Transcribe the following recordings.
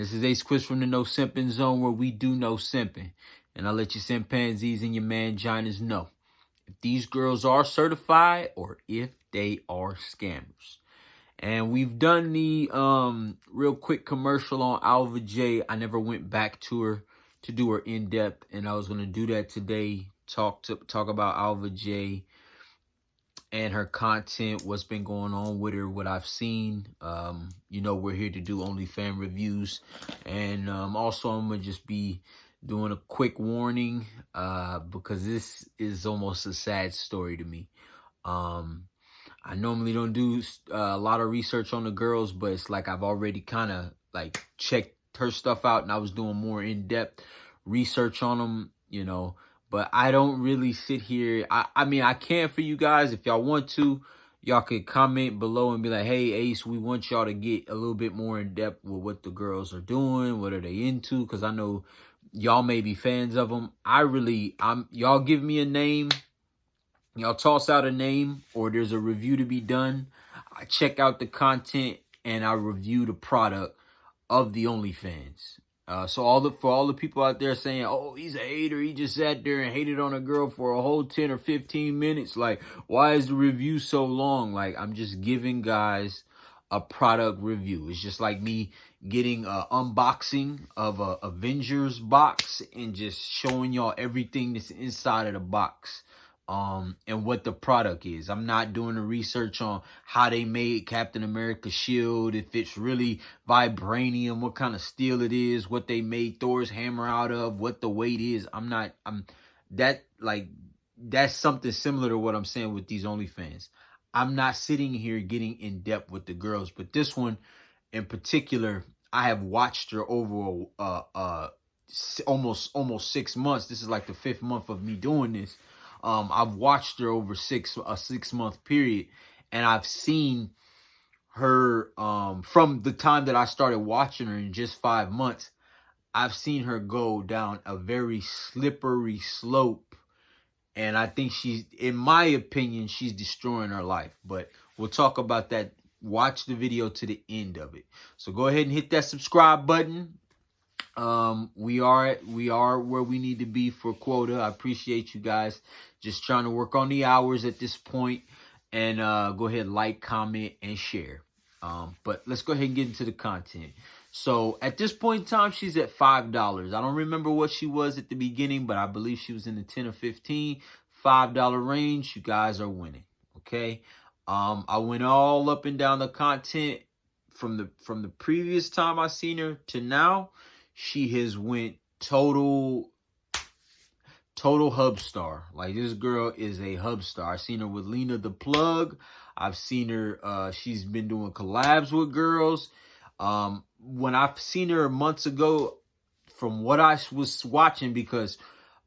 This is Ace Chris from the No Simping Zone where we do no simping. And I'll let you chimpanzees and your manginas know if these girls are certified or if they are scammers. And we've done the um real quick commercial on Alva Jay. I never went back to her to do her in depth, and I was gonna do that today. Talk to talk about Alva Jay and her content, what's been going on with her, what I've seen. Um, you know, we're here to do only fan reviews. And um, also, I'm going to just be doing a quick warning uh, because this is almost a sad story to me. Um, I normally don't do uh, a lot of research on the girls, but it's like I've already kind of like checked her stuff out and I was doing more in-depth research on them, you know, but I don't really sit here. I, I mean, I can for you guys. If y'all want to, y'all could comment below and be like, hey, Ace, we want y'all to get a little bit more in depth with what the girls are doing. What are they into? Because I know y'all may be fans of them. I really, I'm y'all give me a name. Y'all toss out a name or there's a review to be done. I check out the content and I review the product of the OnlyFans. Uh, so all the for all the people out there saying, "Oh, he's a hater. He just sat there and hated on a girl for a whole ten or fifteen minutes." Like, why is the review so long? Like, I'm just giving guys a product review. It's just like me getting a unboxing of a Avengers box and just showing y'all everything that's inside of the box um, and what the product is. I'm not doing the research on how they made Captain America shield, if it's really vibranium, what kind of steel it is, what they made Thor's hammer out of, what the weight is. I'm not, I'm, that, like, that's something similar to what I'm saying with these OnlyFans. I'm not sitting here getting in depth with the girls, but this one in particular, I have watched her over uh, uh, almost almost six months. This is like the fifth month of me doing this. Um, I've watched her over six a six month period, and I've seen her um, from the time that I started watching her in just five months. I've seen her go down a very slippery slope, and I think she's, in my opinion, she's destroying her life. But we'll talk about that. Watch the video to the end of it. So go ahead and hit that subscribe button. Um, we are we are where we need to be for quota. I appreciate you guys. Just trying to work on the hours at this point, and uh, go ahead, like, comment, and share. Um, but let's go ahead and get into the content. So at this point in time, she's at five dollars. I don't remember what she was at the beginning, but I believe she was in the ten or fifteen five dollar range. You guys are winning. Okay. Um, I went all up and down the content from the from the previous time I seen her to now she has went total total hub star. Like this girl is a hub star. I've seen her with Lena the Plug. I've seen her uh she's been doing collabs with girls. Um when I've seen her months ago from what I was watching because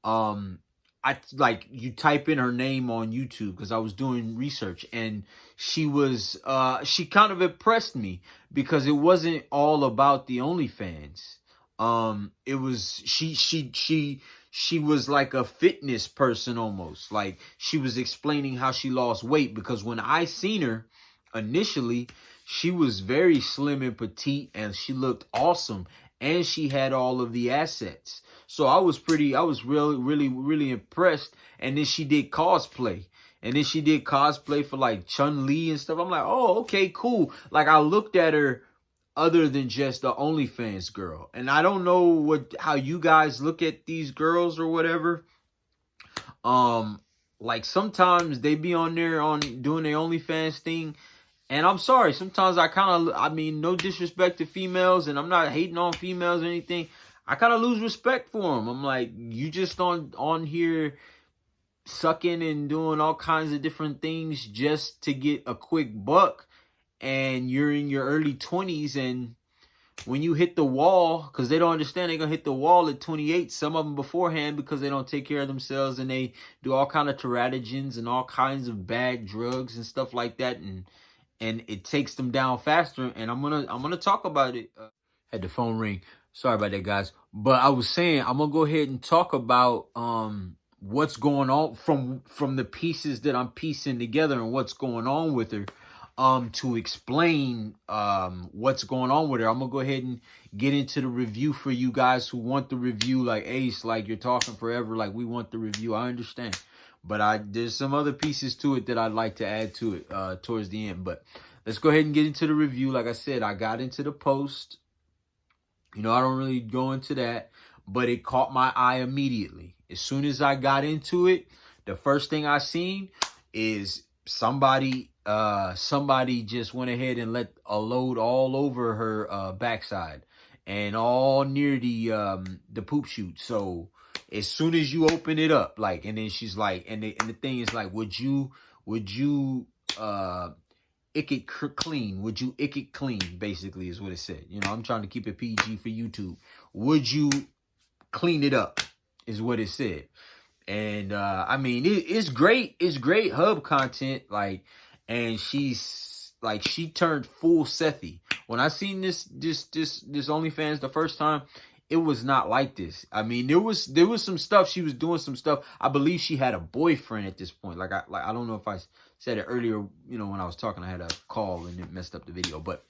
um I like you type in her name on YouTube because I was doing research and she was uh she kind of impressed me because it wasn't all about the OnlyFans um it was she she she she was like a fitness person almost. Like she was explaining how she lost weight because when i seen her initially she was very slim and petite and she looked awesome and she had all of the assets. So i was pretty i was really really really impressed. And then she did cosplay. And then she did cosplay for like chun li and stuff. I'm like oh okay cool. Like i looked at her other than just the OnlyFans girl. And I don't know what how you guys look at these girls or whatever. Um, like sometimes they be on there on doing their OnlyFans thing. And I'm sorry, sometimes I kind of, I mean, no disrespect to females, and I'm not hating on females or anything. I kind of lose respect for them. I'm like, you just on on here sucking and doing all kinds of different things just to get a quick buck and you're in your early 20s and when you hit the wall because they don't understand they're gonna hit the wall at 28 some of them beforehand because they don't take care of themselves and they do all kind of teratogens and all kinds of bad drugs and stuff like that and and it takes them down faster and i'm gonna i'm gonna talk about it. Uh, had the phone ring. Sorry about that guys. But i was saying i'm gonna go ahead and talk about um what's going on from from the pieces that i'm piecing together and what's going on with her um to explain um what's going on with her. I'm gonna go ahead and get into the review for you guys who want the review. Like Ace, like you're talking forever. Like we want the review. I understand, but I there's some other pieces to it that I'd like to add to it uh towards the end. But let's go ahead and get into the review. Like I said, I got into the post. You know, I don't really go into that, but it caught my eye immediately. As soon as I got into it, the first thing I seen is somebody uh somebody just went ahead and let a load all over her uh backside and all near the um the poop chute so as soon as you open it up like and then she's like and the, and the thing is like would you would you uh ick it clean would you ick it clean basically is what it said you know i'm trying to keep it pg for youtube would you clean it up is what it said and uh I mean it, it's great. It's great hub content. Like and she's like she turned full Sethi. When I seen this this this this OnlyFans the first time, it was not like this. I mean, there was there was some stuff she was doing some stuff. I believe she had a boyfriend at this point. Like I like I don't know if I said it earlier, you know, when I was talking I had a call and it messed up the video, but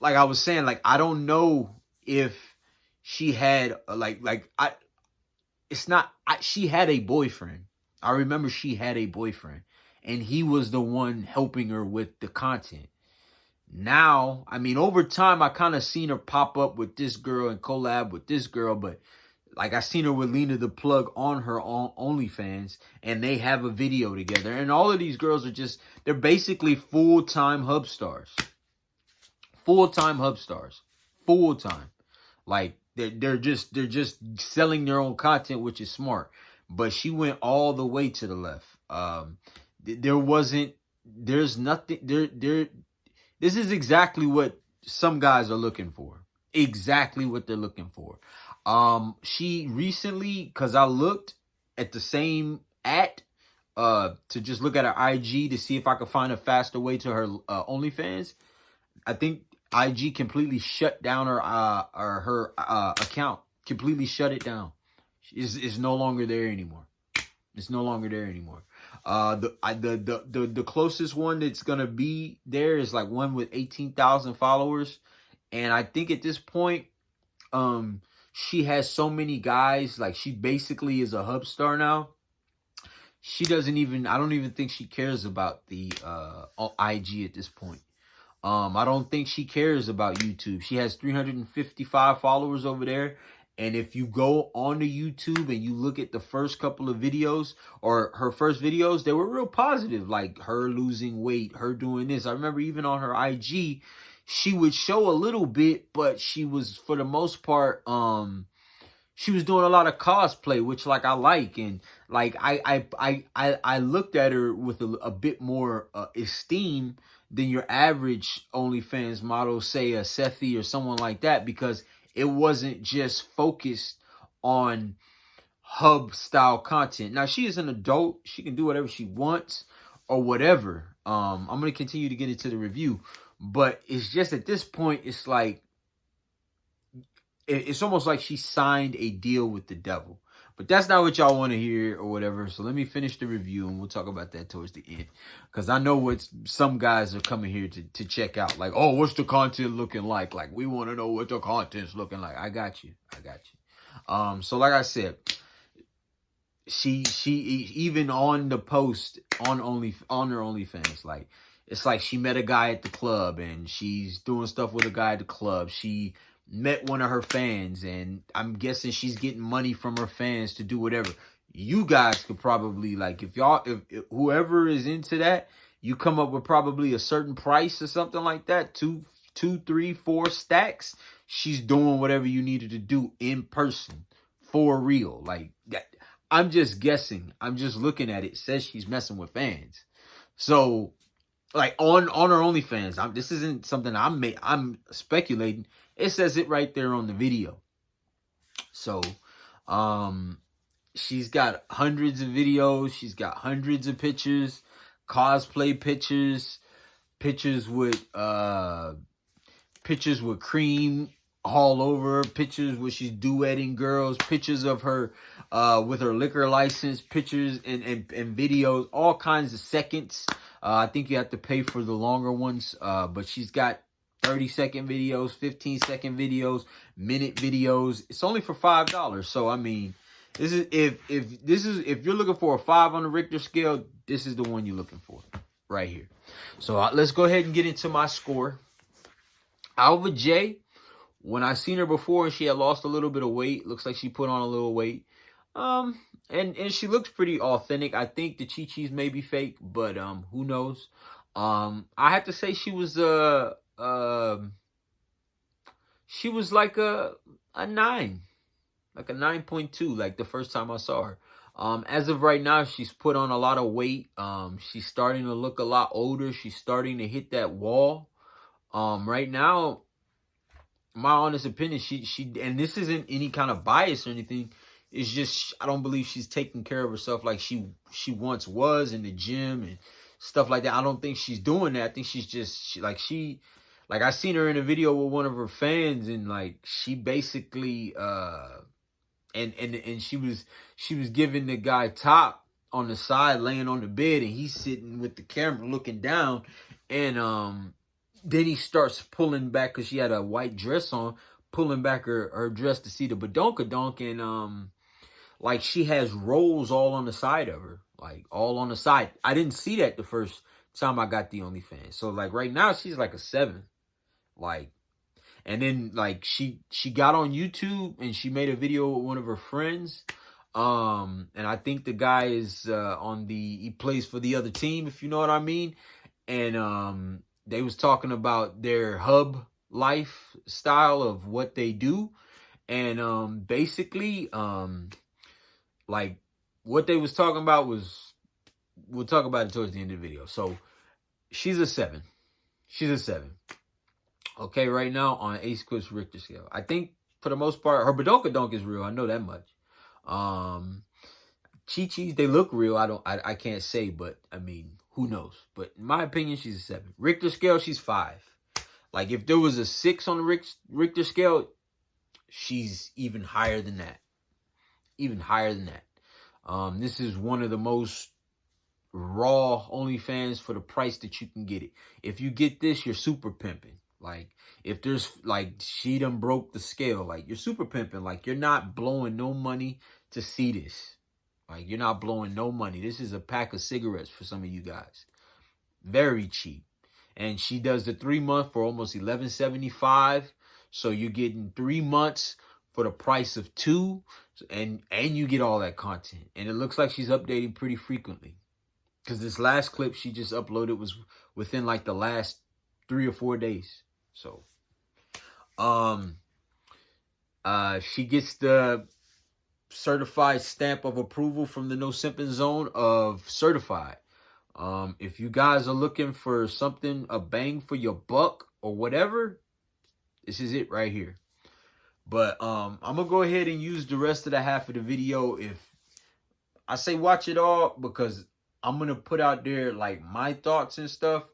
like I was saying like I don't know if she had uh, like like I it's not I, she had a boyfriend. I remember she had a boyfriend and he was the one helping her with the content. Now, I mean, over time, I kind of seen her pop up with this girl and collab with this girl, but like I seen her with Lena the Plug on her on OnlyFans, and they have a video together. And all of these girls are just they're basically full time hub stars, full time hub stars, full time. Like they're, they're just they're just selling their own content, which is smart. But she went all the way to the left. Um, there wasn't there's nothing there there. This is exactly what some guys are looking for. Exactly what they're looking for. Um, she recently, cause I looked at the same at uh to just look at her IG to see if I could find a faster way to her uh, OnlyFans. I think IG completely shut down her uh or her uh account. Completely shut it down. Is is no longer there anymore. It's no longer there anymore. Uh the the, the the the closest one that's gonna be there is like one with eighteen thousand followers, and I think at this point, um, she has so many guys. Like she basically is a hub star now. She doesn't even. I don't even think she cares about the uh IG at this point. Um, I don't think she cares about YouTube. She has 355 followers over there. And if you go on to YouTube and you look at the first couple of videos or her first videos, they were real positive, like her losing weight, her doing this. I remember even on her IG, she would show a little bit, but she was for the most part, um, she was doing a lot of cosplay, which like I like, and like I I I I, I looked at her with a, a bit more uh, esteem than your average OnlyFans model, say a Sethi or someone like that, because it wasn't just focused on hub style content. Now she is an adult; she can do whatever she wants or whatever. Um, I'm gonna continue to get into the review, but it's just at this point, it's like it's almost like she signed a deal with the devil. But that's not what y'all want to hear or whatever. So let me finish the review and we'll talk about that towards the end. Because I know what some guys are coming here to, to check out. Like, oh, what's the content looking like? Like, we want to know what the content's looking like. I got you. I got you. Um, so like I said, she she even on the post on only on her only OnlyFans, like it's like she met a guy at the club and she's doing stuff with a guy at the club. She met one of her fans and I'm guessing she's getting money from her fans to do whatever. You guys could probably like if y'all if, if whoever is into that, you come up with probably a certain price or something like that, two, two, three, four stacks. She's doing whatever you needed to do in person for real. Like. I'm just guessing. I'm just looking at it. it says she's messing with fans. So like on on her OnlyFans. I'm, this isn't something I'm I'm speculating. It says it right there on the video. So, um, she's got hundreds of videos. She's got hundreds of pictures, cosplay pictures, pictures with uh, pictures with cream all over, pictures where she's duetting girls, pictures of her uh, with her liquor license, pictures and, and, and videos, all kinds of seconds Uh, I think you have to pay for the longer ones, uh, but she's got 30 second videos, 15 second videos, minute videos. It's only for five dollars. So I mean, this is if if this is if you're looking for a five on the Richter scale, this is the one you're looking for right here. So uh, let's go ahead and get into my score. Alva Jay, when I seen her before and she had lost a little bit of weight, looks like she put on a little weight. Um, and and she looks pretty authentic. I think the Chi Chi's may be fake, but um, who knows? Um, I have to say she was uh um she was like a a nine, like a nine point two, like the first time I saw her. Um, as of right now, she's put on a lot of weight. Um, she's starting to look a lot older. She's starting to hit that wall. Um, right now, my honest opinion, she she and this isn't any kind of bias or anything. It's just I don't believe she's taking care of herself like she she once was in the gym and stuff like that. I don't think she's doing that. I think she's just she, like she like I seen her in a video with one of her fans and like she basically uh and and and she was she was giving the guy top on the side laying on the bed and he's sitting with the camera looking down and um then he starts pulling back because she had a white dress on pulling back her, her dress to see the badonkadonk and um like she has rolls all on the side of her, like all on the side. I didn't see that the first time I got the OnlyFans. So like right now she's like a seven, like, and then like she she got on YouTube and she made a video with one of her friends. Um, and I think the guy is uh, on the he plays for the other team, if you know what I mean. And um, they was talking about their hub lifestyle of what they do, and um, basically um like what they was talking about was we'll talk about it towards the end of the video. So she's a seven. She's a seven. Okay, right now on Ace Clips Richter scale. I think for the most part, her badonkadonk is real. I know that much. Um Chi Chi's, they look real. I don't I, I can't say, but I mean, who knows? But in my opinion, she's a seven. Richter scale, she's five. Like if there was a six on the Richter scale, she's even higher than that even higher than that. Um, this is one of the most raw OnlyFans for the price that you can get it. If you get this, you're super pimping. Like, if there's, like, she done broke the scale. Like, you're super pimping. Like, you're not blowing no money to see this. Like, you're not blowing no money. This is a pack of cigarettes for some of you guys. Very cheap. And she does the three month for almost eleven seventy five. So you're getting three months for the price of two and and you get all that content and it looks like she's updating pretty frequently because this last clip she just uploaded was within like the last three or four days so um uh she gets the certified stamp of approval from the no simping zone of certified um if you guys are looking for something a bang for your buck or whatever this is it right here but um, I'm going to go ahead and use the rest of the half of the video. If I say watch it all because I'm going to put out there like my thoughts and stuff.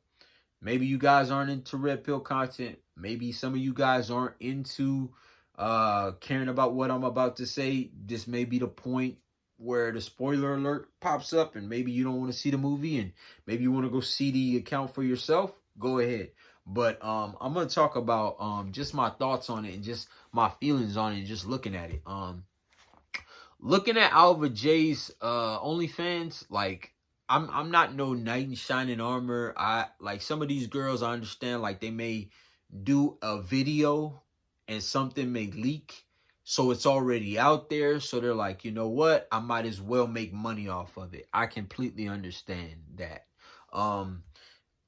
Maybe you guys aren't into red pill content. Maybe some of you guys aren't into uh, caring about what I'm about to say. This may be the point where the spoiler alert pops up and maybe you don't want to see the movie and maybe you want to go see the account for yourself. Go ahead. But um, I'm gonna talk about um just my thoughts on it and just my feelings on it, and just looking at it. Um, looking at Alva Jay's uh OnlyFans, like I'm I'm not no knight in shining armor. I like some of these girls. I understand like they may do a video and something may leak, so it's already out there. So they're like, you know what? I might as well make money off of it. I completely understand that. Um,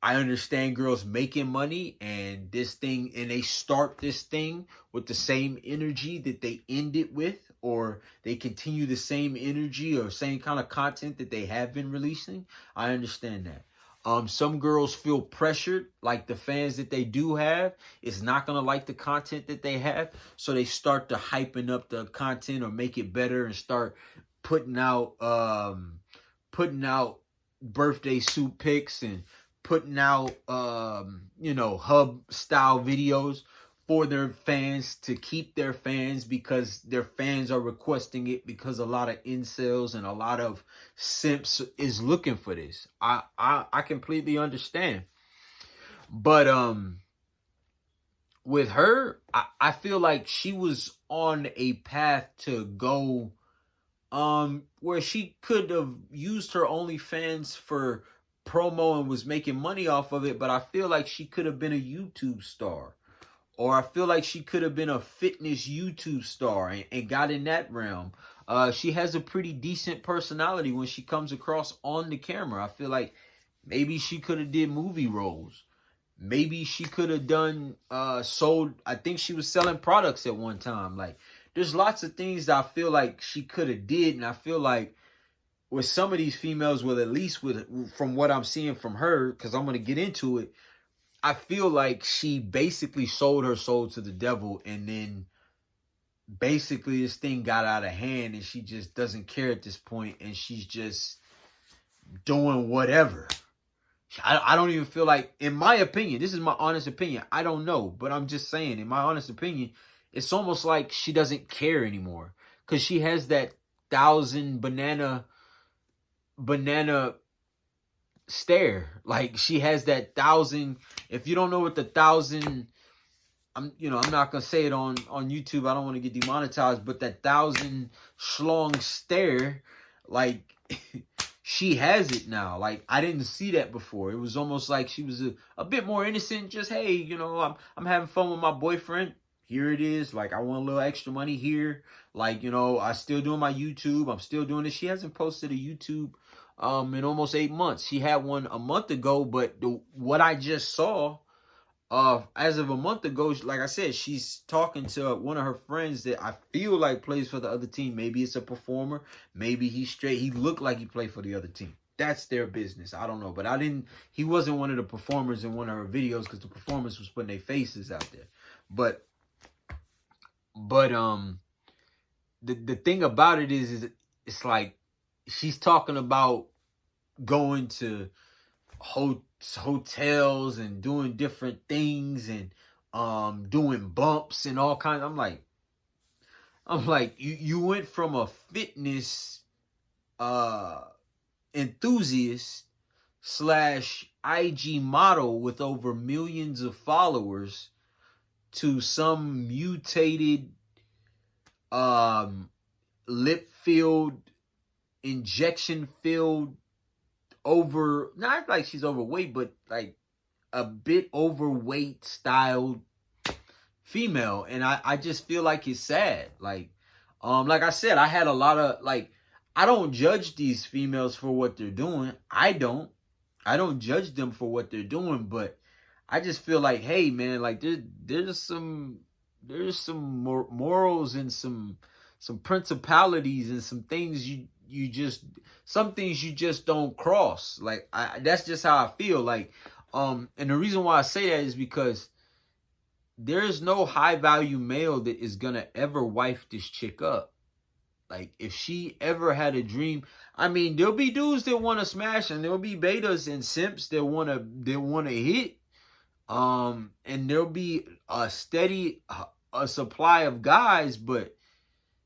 I understand girls making money and this thing, and they start this thing with the same energy that they end it with, or they continue the same energy or same kind of content that they have been releasing. I understand that. Um, some girls feel pressured, like the fans that they do have is not gonna like the content that they have, so they start to hyping up the content or make it better and start putting out um putting out birthday suit pics and putting out, um, you know, hub style videos for their fans to keep their fans because their fans are requesting it because a lot of incels and a lot of simps is looking for this. I I, I completely understand. But um with her, I, I feel like she was on a path to go um where she could have used her OnlyFans for promo and was making money off of it, but I feel like she could have been a YouTube star. Or I feel like she could have been a fitness YouTube star and, and got in that realm. Uh, she has a pretty decent personality when she comes across on the camera. I feel like maybe she could have did movie roles. Maybe she could have done uh sold I think she was selling products at one time. Like there's lots of things that I feel like she could have did and I feel like with some of these females with at least with from what I'm seeing from her cuz I'm going to get into it I feel like she basically sold her soul to the devil and then basically this thing got out of hand and she just doesn't care at this point and she's just doing whatever. I, I don't even feel like, in my opinion, this is my honest opinion. I don't know, but I'm just saying, in my honest opinion, it's almost like she doesn't care anymore because she has that thousand banana banana stare. Like she has that thousand. If you don't know what the thousand, I'm you know I'm not gonna say it on on YouTube. I don't want to get demonetized, but that thousand schlong stare, like. she has it now. Like I didn't see that before. It was almost like she was a, a bit more innocent. Just hey, you know, I'm I'm having fun with my boyfriend. Here it is. Like I want a little extra money here. Like you know, I still doing my YouTube. I'm still doing it. She hasn't posted a YouTube um in almost eight months. She had one a month ago, but the, what I just saw uh, as of a month ago, like I said, she's talking to one of her friends that I feel like plays for the other team. Maybe it's a performer. Maybe he's straight. He looked like he played for the other team. That's their business. I don't know. But I didn't, he wasn't one of the performers in one of her videos because the performers was putting their faces out there. But, but, um, the, the thing about it is, is it's like she's talking about going to hotels hotels and doing different things and um doing bumps and all kinds. I'm like, I'm like, you you went from a fitness uh enthusiast slash IG model with over millions of followers to some mutated um lip filled injection filled over not like she's overweight, but like a bit overweight styled female. And I, I just feel like it's sad. Like, um, like I said, I had a lot of like I don't judge these females for what they're doing. I don't. I don't judge them for what they're doing, but I just feel like, hey man, like there, there's some there's some mor- morals and some some principalities and some things you you just some things you just don't cross. Like I, that's just how I feel. Like um, and the reason why I say that is because there is no high value male that is gonna ever wife this chick up. Like if she ever had a dream, I mean, there'll be dudes that want to smash, and there'll be betas and simps that wanna that wanna hit. Um, and there'll be a steady a supply of guys, but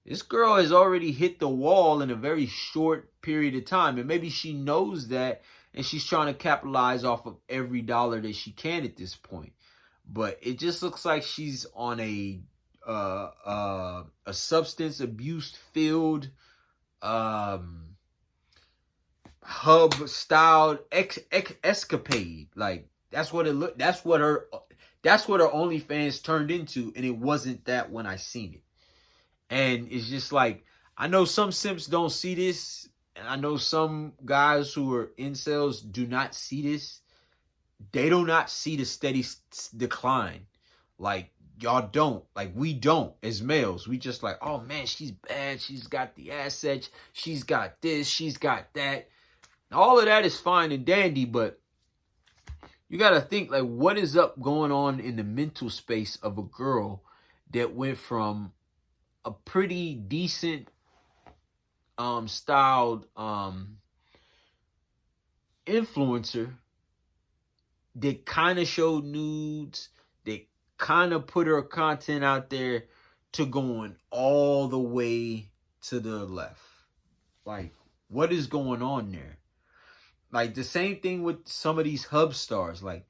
this girl has already hit the wall in a very short period of time. And maybe she knows that and she's trying to capitalize off of every dollar that she can at this point. But it just looks like she's on a uh, uh, a substance abuse filled um, hub styled ex, ex, escapade. Like that's what it looked. That's what her. That's what her OnlyFans turned into, and it wasn't that when I seen it. And it's just like, I know some simps don't see this. And I know some guys who are incels do not see this. They do not see the steady decline. Like, y'all don't. Like, we don't as males. We just like, oh man, she's bad. She's got the assets. She's got this. She's got that. All of that is fine and dandy, but you got to think like what is up going on in the mental space of a girl that went from a pretty decent um styled um influencer that kind of showed nudes that kind of put her content out there to going all the way to the left. Like, what is going on there? Like the same thing with some of these hub stars. Like,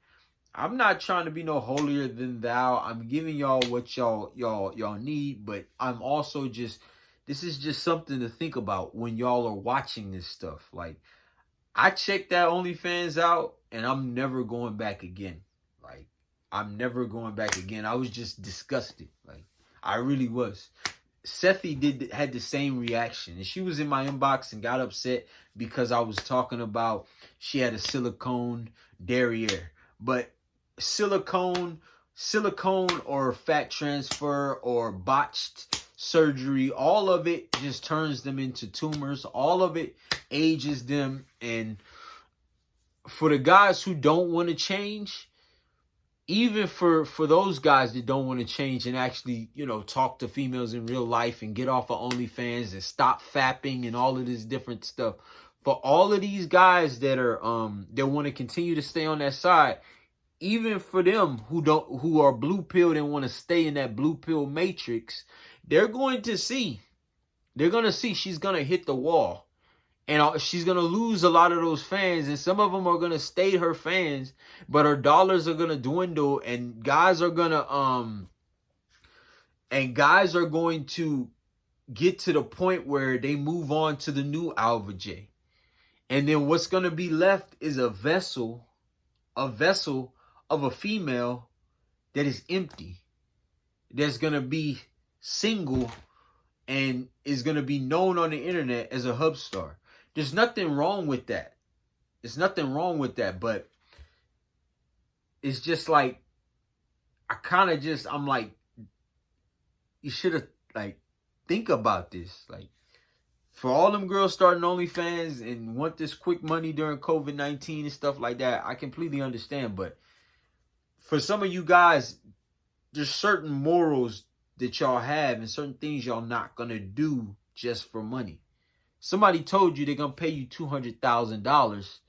I'm not trying to be no holier than thou. I'm giving y'all what y'all y'all y'all need, but I'm also just this is just something to think about when y'all are watching this stuff. Like, I checked that OnlyFans out, and I'm never going back again. Like, I'm never going back again. I was just disgusted. Like, I really was. Sethi did had the same reaction, and she was in my inbox and got upset because I was talking about she had a silicone derriere, but silicone, silicone or fat transfer or botched surgery, all of it just turns them into tumors. All of it ages them, and for the guys who don't want to change, even for for those guys that don't want to change and actually, you know, talk to females in real life and get off of OnlyFans and stop fapping and all of this different stuff. For all of these guys that are um that want to continue to stay on that side, even for them who don't who are blue pilled and want to stay in that blue pill matrix, they're going to see. They're going to see she's going to hit the wall and she's going to lose a lot of those fans and some of them are going to stay her fans but her dollars are going to dwindle and guys are going to um and guys are going to get to the point where they move on to the new Alva Jay. And then what's going to be left is a vessel a vessel of a female that is empty. That's going to be single and is going to be known on the internet as a hub star. There's nothing wrong with that. There's nothing wrong with that, but it's just like I kind of just I'm like you should have like think about this. Like for all them girls starting OnlyFans and want this quick money during COVID nineteen and stuff like that, I completely understand. But for some of you guys, there's certain morals that y'all have and certain things y'all not gonna do just for money. Somebody told you they're gonna pay you two hundred thousand dollars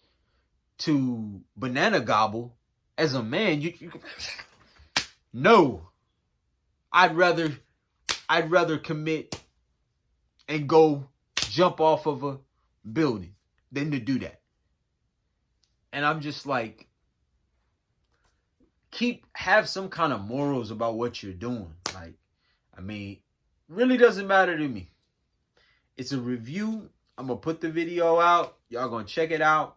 to banana gobble as a man. You, you no. I'd rather I'd rather commit and go jump off of a building than to do that. And I'm just like keep have some kind of morals about what you're doing. Like I mean, really doesn't matter to me. It's a review. I'm to put the video out. Y'all to check it out.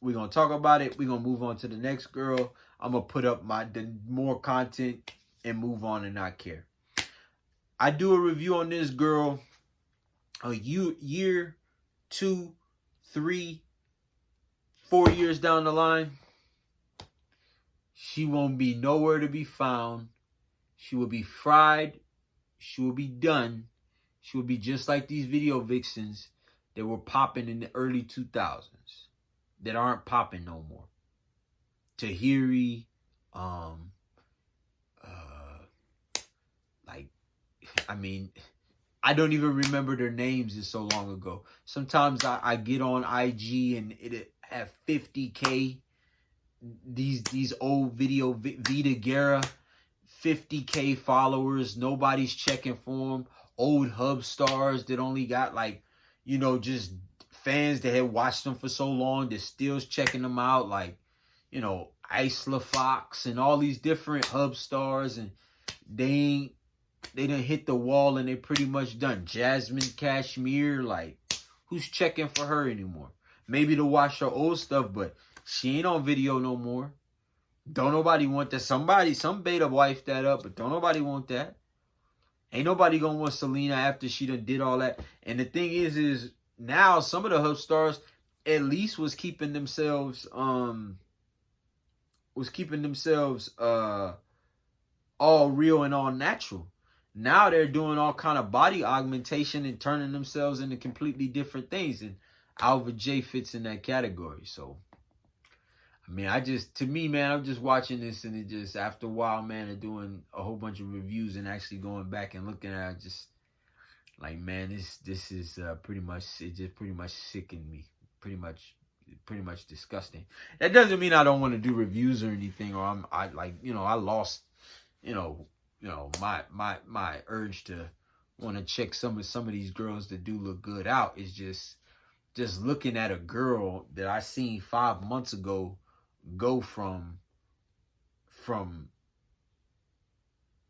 We're to talk about it. We're to move on to the next girl. I'm to put up my more content and move on and not care. I do a review on this girl a year, year, two, three, four years down the line. She won't be nowhere to be found. She will be fried. She will be done she will be just like these video vixens that were popping in the early 2000s that aren't popping no more. Tahiri, um, uh, like, I mean, I don't even remember their names. It's so long ago. Sometimes I, I get on IG and it have 50k. These these old video Vida Guerra, 50k followers. Nobody's checking for them old hub stars that only got like, you know, just fans that had watched them for so long that still's checking them out, like, you know, Isla Fox and all these different hub stars, and they ain't they didn't hit the wall and they pretty much done. Jasmine Cashmere, like, who's checking for her anymore? Maybe to watch her old stuff, but she ain't on video no more. Don't nobody want that. Somebody, some beta wife that up, but don't nobody want that. Ain't nobody gonna want Selena after she done did all that. And the thing is, is now some of the hub stars at least was keeping themselves um was keeping themselves uh all real and all natural. Now they're doing all kind of body augmentation and turning themselves into completely different things. And Alva Jay fits in that category. So mean, I just, to me, man, I'm just watching this and it just, after a while, man, of doing a whole bunch of reviews and actually going back and looking at it, just like, man, this, this is uh, pretty much, it just pretty much sickened me. Pretty much, pretty much disgusting. That doesn't mean I don't want to do reviews or anything or I'm, I like, you know, I lost you know, you know, my my my urge to want to check some of some of these girls that do look good out is just just looking at a girl that I seen five months ago go from from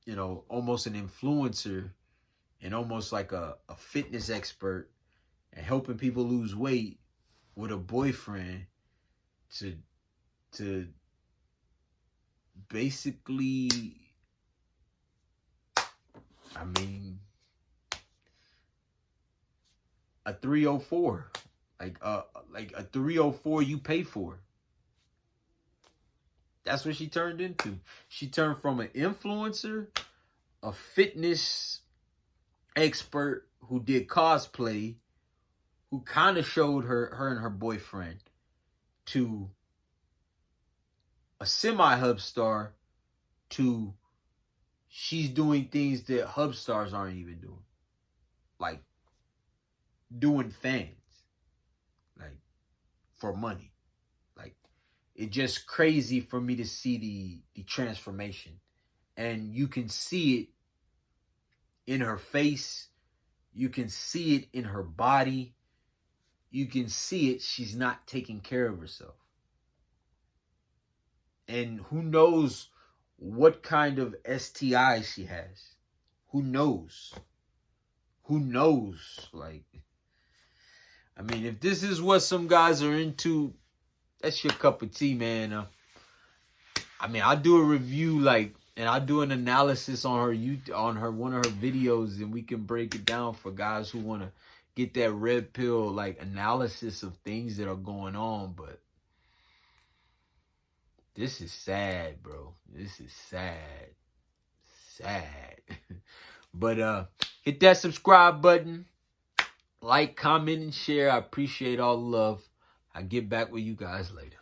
you know almost an influencer and almost like a, a fitness expert and helping people lose weight with a boyfriend to to basically I mean a 304 like uh like a 304 you pay for that's what she turned into. She turned from an influencer a fitness expert who did cosplay who kind of showed her her and her boyfriend to a semi hub star to she's doing things that hub stars aren't even doing. Like doing fans. Like for money it's just crazy for me to see the the transformation. And you can see it in her face. You can see it in her body. You can see it. She's not taking care of herself. And who knows what kind of STI she has. Who knows? Who knows? Like I mean, if this is what some guys are into, that's your cup of tea, man. Uh, I mean, I do a review like, and I do an analysis on her YouTube, on her one of her videos, and we can break it down for guys who want to get that red pill like analysis of things that are going on. But this is sad, bro. This is sad, sad. but uh, hit that subscribe button like, comment, and share. I appreciate all the love. I get back with you guys later.